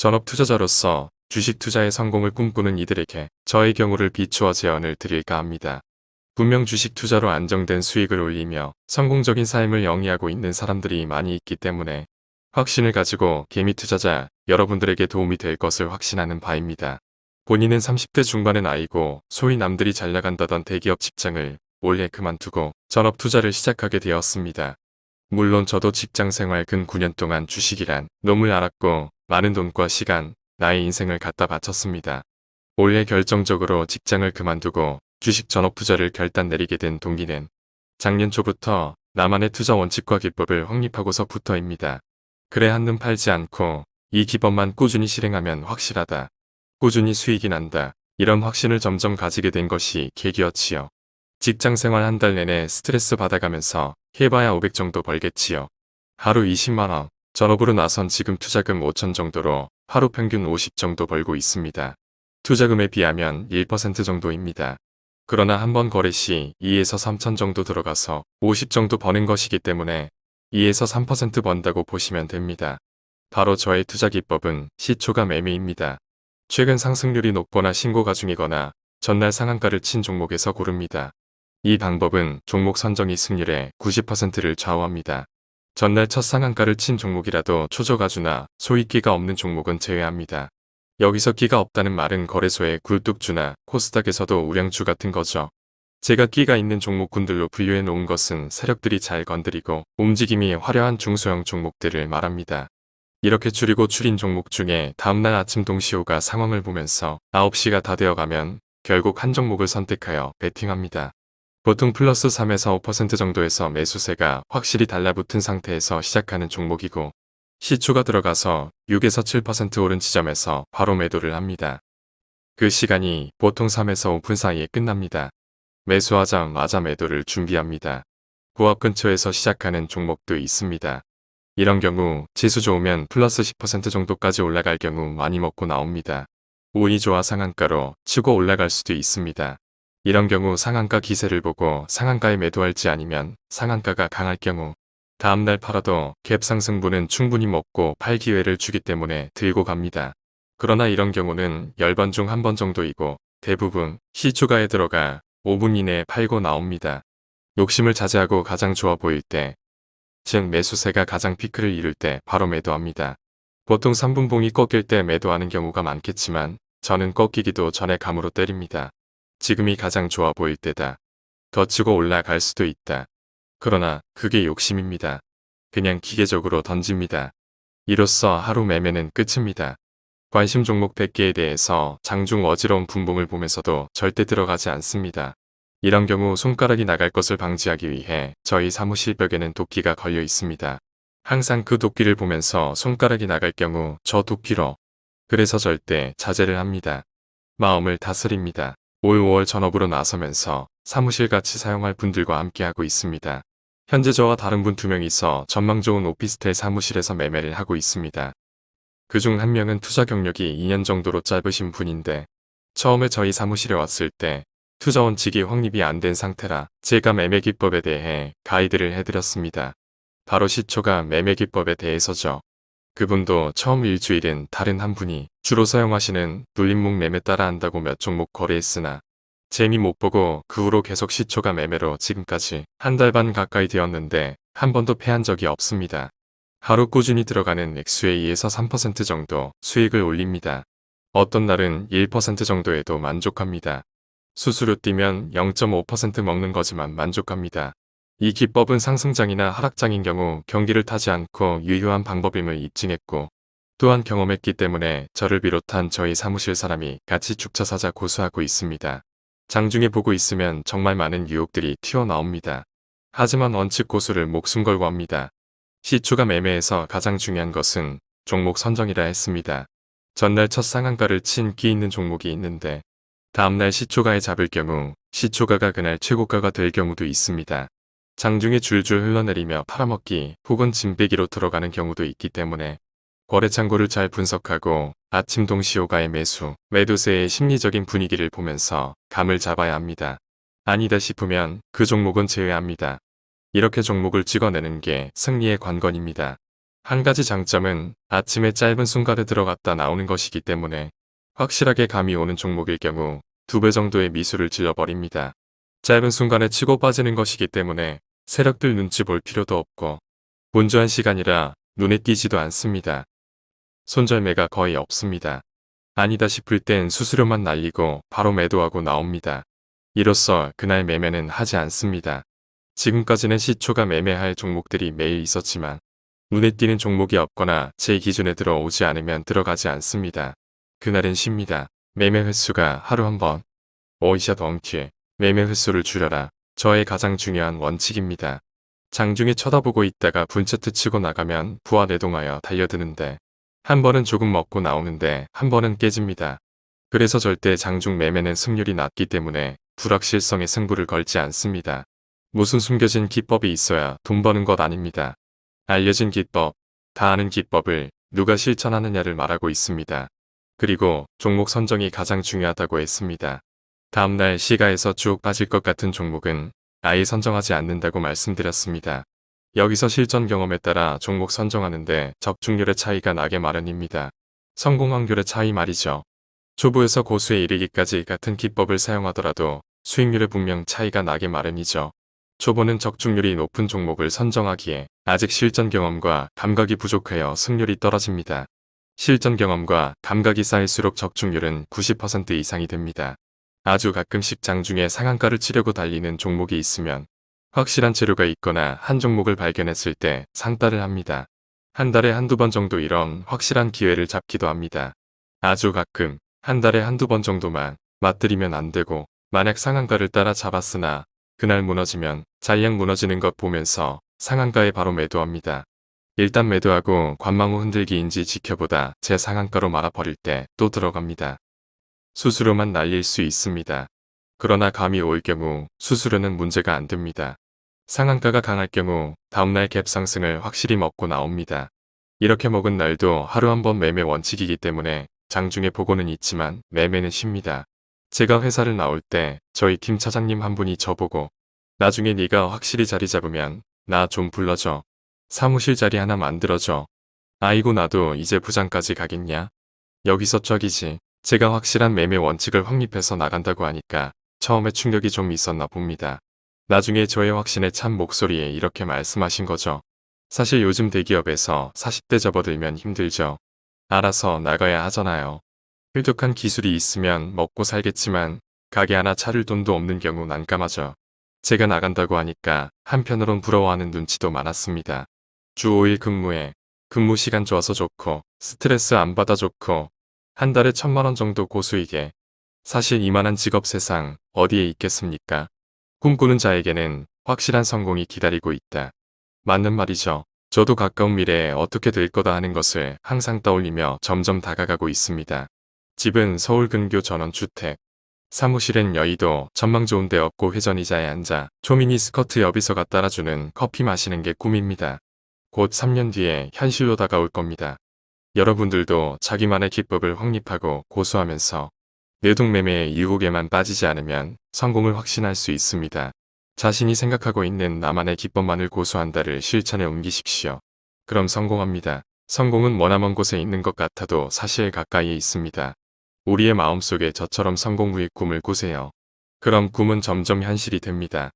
전업 투자자로서 주식 투자의 성공을 꿈꾸는 이들에게 저의 경우를 비추어 제언을 드릴까 합니다. 분명 주식 투자로 안정된 수익을 올리며 성공적인 삶을 영위하고 있는 사람들이 많이 있기 때문에 확신을 가지고 개미 투자자 여러분들에게 도움이 될 것을 확신하는 바입니다. 본인은 30대 중반의 나이고 소위 남들이 잘 나간다던 대기업 직장을 올해 그만두고 전업 투자를 시작하게 되었습니다. 물론 저도 직장 생활 근 9년 동안 주식이란 놈을 알았고 많은 돈과 시간, 나의 인생을 갖다 바쳤습니다. 올해 결정적으로 직장을 그만두고 주식 전업 투자를 결단 내리게 된 동기는 작년 초부터 나만의 투자 원칙과 기법을 확립하고서부터입니다. 그래 한눈 팔지 않고 이 기법만 꾸준히 실행하면 확실하다. 꾸준히 수익이 난다. 이런 확신을 점점 가지게 된 것이 계기였지요. 직장 생활 한 달 내내 스트레스 받아가면서 해봐야 500 정도 벌겠지요. 하루 20만원, 전업으로 나선 지금 투자금 5천 정도로 하루 평균 50 정도 벌고 있습니다. 투자금에 비하면 1% 정도입니다. 그러나 한 번 거래 시 2에서 3천 정도 들어가서 50 정도 버는 것이기 때문에 2에서 3% 번다고 보시면 됩니다. 바로 저의 투자 기법은 시초가 매매입니다. 최근 상승률이 높거나 신고가 중이거나 전날 상한가를 친 종목에서 고릅니다. 이 방법은 종목 선정이 승률의 90%를 좌우합니다. 전날 첫 상한가를 친 종목이라도 초저가주나 소위 끼가 없는 종목은 제외합니다. 여기서 끼가 없다는 말은 거래소의 굴뚝주나 코스닥에서도 우량주 같은 거죠. 제가 끼가 있는 종목군들로 분류해 놓은 것은 세력들이 잘 건드리고 움직임이 화려한 중소형 종목들을 말합니다. 이렇게 줄이고 줄인 종목 중에 다음날 아침 동시호가 상황을 보면서 9시가 다 되어가면 결국 한 종목을 선택하여 베팅합니다. 보통 플러스 3에서 5% 정도에서 매수세가 확실히 달라붙은 상태에서 시작하는 종목이고 시초가 들어가서 6에서 7% 오른 지점에서 바로 매도를 합니다. 그 시간이 보통 3에서 5분 사이에 끝납니다. 매수하자마자 매도를 준비합니다. 고압 근처에서 시작하는 종목도 있습니다. 이런 경우 지수 좋으면 플러스 10% 정도까지 올라갈 경우 많이 먹고 나옵니다. 운이 좋아 상한가로 치고 올라갈 수도 있습니다. 이런 경우 상한가 기세를 보고 상한가에 매도할지 아니면 상한가가 강할 경우 다음날 팔아도 갭 상승분은 충분히 먹고 팔 기회를 주기 때문에 들고 갑니다. 그러나 이런 경우는 10번 중 한 번 정도이고 대부분 시초가에 들어가 5분 이내에 팔고 나옵니다. 욕심을 자제하고 가장 좋아 보일 때, 즉 매수세가 가장 피크를 이룰 때 바로 매도합니다. 보통 3분봉이 꺾일 때 매도하는 경우가 많겠지만 저는 꺾이기도 전에 감으로 때립니다. 지금이 가장 좋아 보일 때다. 더 치고 올라갈 수도 있다. 그러나 그게 욕심입니다. 그냥 기계적으로 던집니다. 이로써 하루 매매는 끝입니다. 관심 종목 100개에 대해서 장중 어지러운 분봉을 보면서도 절대 들어가지 않습니다. 이런 경우 손가락이 나갈 것을 방지하기 위해 저희 사무실 벽에는 도끼가 걸려 있습니다. 항상 그 도끼를 보면서 손가락이 나갈 경우 저 도끼로 그래서 절대 자제를 합니다. 마음을 다스립니다. 올 5월 전업으로 나서면서 사무실 같이 사용할 분들과 함께하고 있습니다. 현재 저와 다른 분 두 명이서 전망 좋은 오피스텔 사무실에서 매매를 하고 있습니다. 그 중 한 명은 투자 경력이 2년 정도로 짧으신 분인데 처음에 저희 사무실에 왔을 때 투자 원칙이 확립이 안 된 상태라 제가 매매 기법에 대해 가이드를 해드렸습니다. 바로 시초가 매매 기법에 대해서죠. 그분도 처음 일주일은 다른 한 분이 주로 사용하시는 눌림목 매매 따라 한다고 몇 종목 거래했으나 재미 못 보고 그 후로 계속 시초가 매매로 지금까지 한 달 반 가까이 되었는데 한 번도 패한 적이 없습니다. 하루 꾸준히 들어가는 액수의 2에서 3% 정도 수익을 올립니다. 어떤 날은 1% 정도에도 만족합니다. 수수료 뛰면 0.5% 먹는 거지만 만족합니다. 이 기법은 상승장이나 하락장인 경우 경기를 타지 않고 유효한 방법임을 입증했고 또한 경험했기 때문에 저를 비롯한 저희 사무실 사람이 같이 죽차사자 고수하고 있습니다. 장중에 보고 있으면 정말 많은 유혹들이 튀어나옵니다. 하지만 원칙 고수를 목숨 걸고 합니다. 시초가 매매에서 가장 중요한 것은 종목 선정이라 했습니다. 전날 첫 상한가를 친 끼 있는 종목이 있는데 다음날 시초가에 잡을 경우 시초가가 그날 최고가가 될 경우도 있습니다. 장중에 줄줄 흘러내리며 팔아먹기 혹은 짐빼기로 들어가는 경우도 있기 때문에 거래창고를 잘 분석하고 아침 동시호가의 매수, 매도세의 심리적인 분위기를 보면서 감을 잡아야 합니다. 아니다 싶으면 그 종목은 제외합니다. 이렇게 종목을 찍어내는 게 승리의 관건입니다. 한 가지 장점은 아침에 짧은 순간에 들어갔다 나오는 것이기 때문에 확실하게 감이 오는 종목일 경우 두 배 정도의 미수를 질러버립니다. 짧은 순간에 치고 빠지는 것이기 때문에 세력들 눈치 볼 필요도 없고 분주한 시간이라 눈에 띄지도 않습니다. 손절매가 거의 없습니다. 아니다 싶을 땐 수수료만 날리고 바로 매도하고 나옵니다. 이로써 그날 매매는 하지 않습니다. 지금까지는 시초가 매매할 종목들이 매일 있었지만 눈에 띄는 종목이 없거나 제 기준에 들어오지 않으면 들어가지 않습니다. 그날은 쉽니다. 매매 횟수가 하루 한 번. 오이샷 원큐. 매매 횟수를 줄여라. 저의 가장 중요한 원칙입니다. 장중에 쳐다보고 있다가 분체트 치고 나가면 부하 내동하여 달려드는데 한 번은 조금 먹고 나오는데 한 번은 깨집니다. 그래서 절대 장중 매매는 승률이 낮기 때문에 불확실성에 승부를 걸지 않습니다. 무슨 숨겨진 기법이 있어야 돈 버는 것 아닙니다. 알려진 기법, 다 아는 기법을 누가 실천하느냐를 말하고 있습니다. 그리고 종목 선정이 가장 중요하다고 했습니다. 다음날 시가에서 쭉 빠질 것 같은 종목은 아예 선정하지 않는다고 말씀드렸습니다. 여기서 실전 경험에 따라 종목 선정하는데 적중률의 차이가 나게 마련입니다. 성공 확률의 차이 말이죠. 초보에서 고수에 이르기까지 같은 기법을 사용하더라도 수익률에 분명 차이가 나게 마련이죠. 초보는 적중률이 높은 종목을 선정하기에 아직 실전 경험과 감각이 부족하여 승률이 떨어집니다. 실전 경험과 감각이 쌓일수록 적중률은 90% 이상이 됩니다. 아주 가끔씩 장중에 상한가를 치려고 달리는 종목이 있으면 확실한 재료가 있거나 한 종목을 발견했을 때 상따를 합니다. 한 달에 한두 번 정도 이런 확실한 기회를 잡기도 합니다. 아주 가끔 한 달에 한두 번 정도만 맞들이면 안 되고 만약 상한가를 따라 잡았으나 그날 무너지면 잔량 무너지는 것 보면서 상한가에 바로 매도합니다. 일단 매도하고 관망 후 흔들기인지 지켜보다 제 상한가로 말아버릴 때 또 들어갑니다. 수수료만 날릴 수 있습니다. 그러나 감이 올 경우 수수료는 문제가 안 됩니다. 상한가가 강할 경우 다음날 갭 상승을 확실히 먹고 나옵니다. 이렇게 먹은 날도 하루 한 번 매매 원칙이기 때문에 장중에 보고는 있지만 매매는 쉽니다. 제가 회사를 나올 때 저희 팀 차장님 한 분이 저보고 나중에 네가 확실히 자리 잡으면 나 좀 불러줘. 사무실 자리 하나 만들어줘. 아이고 나도 이제 부장까지 가겠냐? 여기서 쩍이지. 제가 확실한 매매 원칙을 확립해서 나간다고 하니까 처음에 충격이 좀 있었나 봅니다. 나중에 저의 확신에 찬 목소리에 이렇게 말씀하신 거죠. 사실 요즘 대기업에서 40대 접어들면 힘들죠. 알아서 나가야 하잖아요. 획득한 기술이 있으면 먹고 살겠지만 가게 하나 차릴 돈도 없는 경우 난감하죠. 제가 나간다고 하니까 한편으론 부러워하는 눈치도 많았습니다. 주 5일 근무에 근무 시간 좋아서 좋고 스트레스 안 받아 좋고 한 달에 천만 원 정도 고수익에 사실 이만한 직업 세상 어디에 있겠습니까? 꿈꾸는 자에게는 확실한 성공이 기다리고 있다. 맞는 말이죠. 저도 가까운 미래에 어떻게 될 거다 하는 것을 항상 떠올리며 점점 다가가고 있습니다. 집은 서울 근교 전원주택. 사무실엔 여의도 전망 좋은 데 없고 회전 의자에 앉아 초미니 스커트 여비서가 따라주는 커피 마시는 게 꿈입니다. 곧 3년 뒤에 현실로 다가올 겁니다. 여러분들도 자기만의 기법을 확립하고 고수하면서 뇌동매매의 유혹에만 빠지지 않으면 성공을 확신할 수 있습니다. 자신이 생각하고 있는 나만의 기법만을 고수한다를 실천에 옮기십시오. 그럼 성공합니다. 성공은 머나먼 곳에 있는 것 같아도 사실 가까이에 있습니다. 우리의 마음속에 저처럼 성공 후의 꿈을 꾸세요. 그럼 꿈은 점점 현실이 됩니다.